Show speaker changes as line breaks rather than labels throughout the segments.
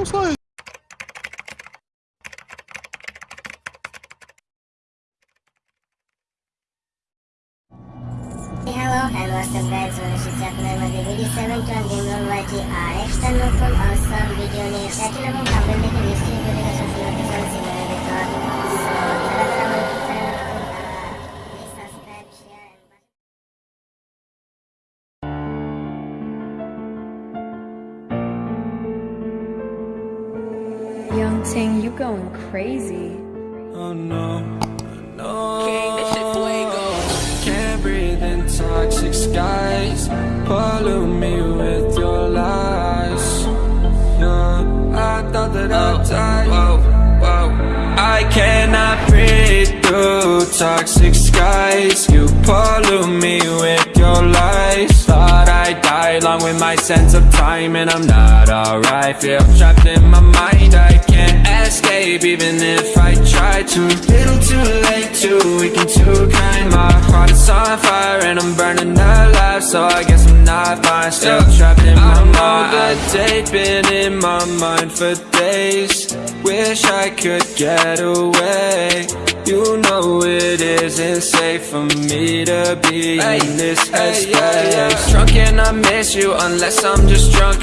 Como se faz?
Hello, hello, subscribers. Welcome to my video. Seven, two, one, zero. What is it? Ah, it's time for awesome video. Next, I'm going to make a. I'm going to make a video.
Young Ting, you going crazy.
Oh no, no. King, this shit fuego. Can't breathe in toxic skies. Pollute me with my sense of time, and I'm not alright. Feel trapped in my mind. I can't escape even if I try to. Little too late, too weak and too kind. My heart is on fire and I'm burning alive, so I guess I'm not fine. Still trapped in my mind. the date been in my mind for days. Wish I could get away. You know it isn't safe for me to be in this headspace. Drunk and I miss you unless I'm just drunk.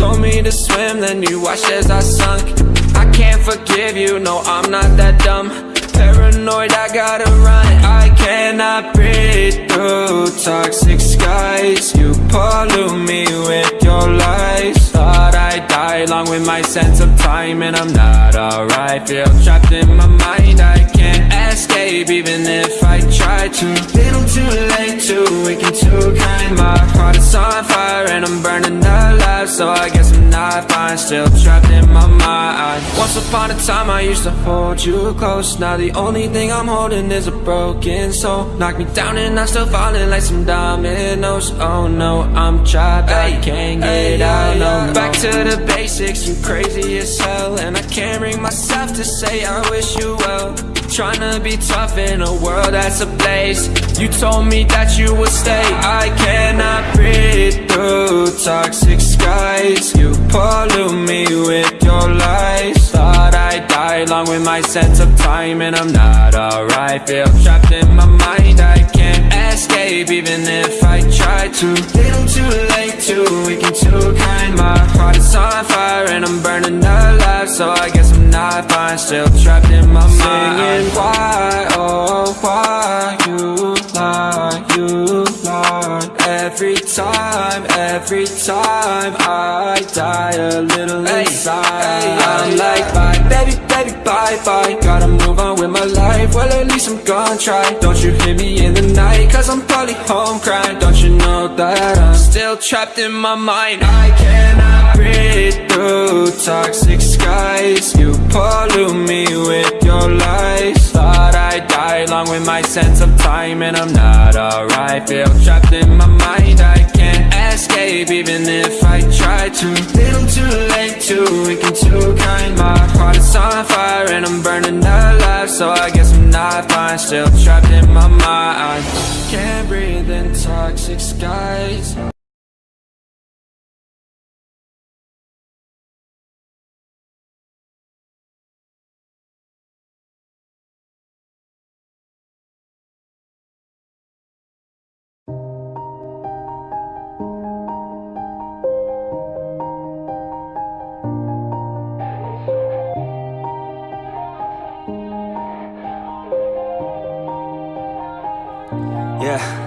Told me to swim, then you watched as I sunk. Can't forgive you, no, I'm not that dumb. Paranoid, I gotta run. I cannot breathe through toxic skies. You pollute me with your lies. Thought I'd die along with my sense of time, and I'm not alright. Feel trapped in my mind, I can't escape even if I try to. Little too late, too weak and too kind. My heart is on fire and I'm burning alive, so I guess I'm not fine. Still trapped in my mind. Once upon a time, I used to hold you close. Now the only thing I'm holding is a broken soul. Knock me down and I'm still falling like some dominoes. Oh no, I'm trapped, I can't get out. No, back to the basics. You crazy as hell, and I can't bring myself to say I wish you well. Trying to be tough in a world that's ablaze You told me that you would stay I cannot breathe through toxic skies You pollute me with your lies. Thought I'd die along with my sense of time And I'm not alright. Feel trapped in my mind. I can't escape even if I try to. Little too late, too weak and too kind. My heart is on fire and I'm burning alive. So I guess I'm not fine. Still trapped in my mind. Singing why, oh why you Every time, every time I die a little inside. I'm like bye, baby, baby, bye, bye. Gotta move on with my life, well at least I'm gonna try. Don't you hear me in the night, cause I'm probably home crying. Don't you know that I'm still trapped in my mind? I cannot breathe my sense of time And I'm not alright, feel trapped in my mind I can't escape even if I try to. Little too late, too weak and too kind. My heart is on fire and I'm burning alive. So I guess I'm not fine, still trapped in my mind. Can't breathe in toxic skies
Yeah.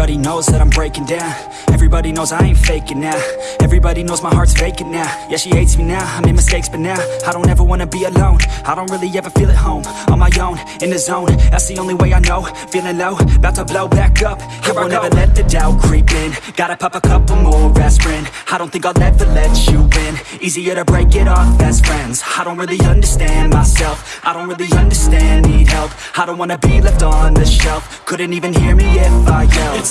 Everybody knows that I'm breaking down. Everybody knows I ain't faking now. Everybody knows my heart's vacant now. Yeah, she hates me now, I made mistakes but now I don't ever wanna be alone. I don't really ever feel at home On my own, in the zone. That's the only way I know. Feeling low, about to blow back up. Here I won't ever let the doubt creep in. Gotta pop a couple more aspirin. I don't think I'll ever let you in Easier to break it off best friends. I don't really understand myself. I don't really understand, need help. I don't wanna be left on the shelf. Couldn't even hear me if I yelled. It's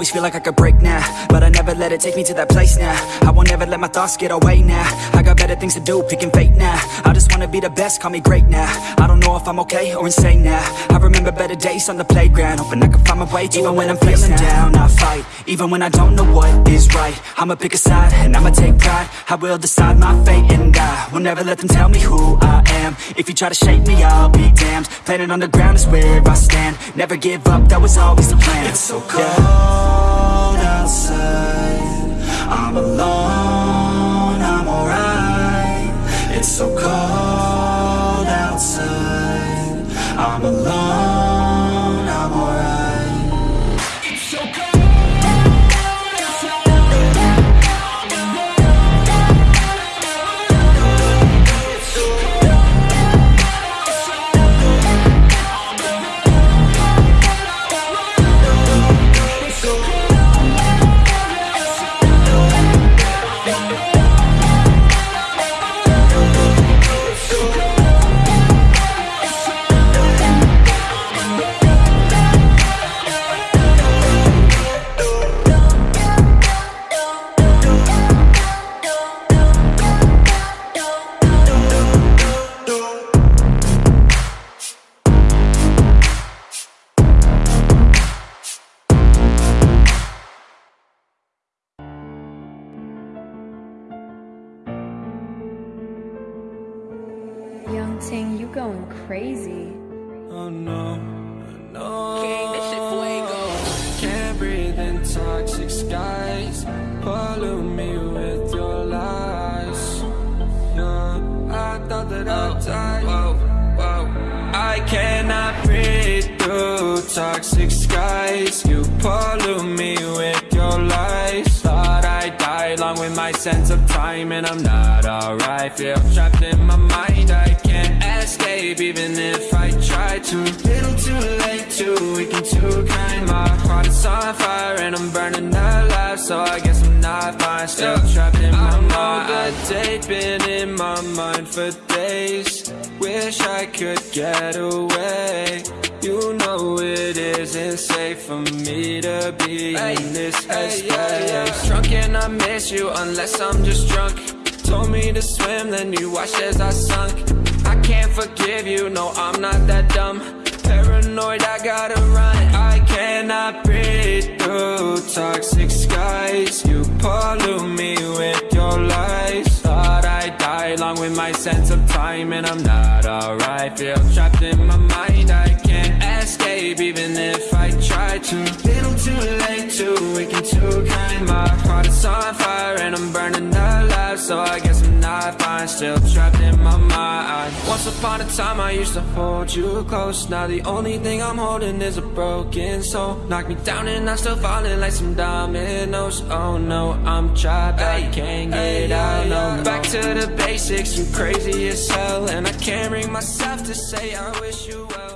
Always feel like I could break now But I never let it take me to that place now. I won't ever let my thoughts get away now. I got better things to do, picking fate now. I just wanna be the best, call me great now. I don't know if I'm okay or insane now. I remember better days on the playground Hoping I can find my way to Even when I'm feeling down, I fight Even when I don't know what is right. I'ma pick a side and I'ma take pride. I will decide my fate and I will never let them tell me who I am. If you try to shake me, I'll be damned. Planet on the ground is where I stand. Never give up, that was always the plan. It's so cold outside I'm alone, I'm alright. It's so cold outside. I'm alone,
crazy.
Oh no, no. King, this shit fuego. Can't breathe in toxic skies. Pollute me with your lies. Yeah, I thought that I'd oh, die. Whoa, whoa. I cannot breathe through toxic skies. You pollute me with your lies. Thought I'd along with my sense of time, and I'm not alright. Feel trapped in my mind. I can't escape even if I try to. Little too late, too weak and too kind. My heart is on fire and I'm burning alive, so I guess I'm not fine. Still trapped in my mind. I date been in my mind for days. Wish I could get away. You know it isn't safe for me to be in this headspace. Drunk and I miss you unless I'm just drunk. Told me to swim, then you watched as I sunk. Can't forgive you, no, I'm not that dumb. Paranoid, I gotta run. I cannot breathe through toxic skies. You pollute me with your lies. Thought I'd die along with my sense of time, and I'm not alright. Feel trapped in my mind, I can't escape even if I try to. Little too late, too weak and too kind. My heart is on fire and I'm burning alive, so I guess I'm. Still trapped in my mind. Once upon a time, I used to hold you close. Now the only thing I'm holding is a broken soul. Knock me down and I'm still falling like some dominoes. Oh no, I'm trapped, I can't get out. No, back to the basics. You crazy as hell, and I can't bring myself to say I wish you well.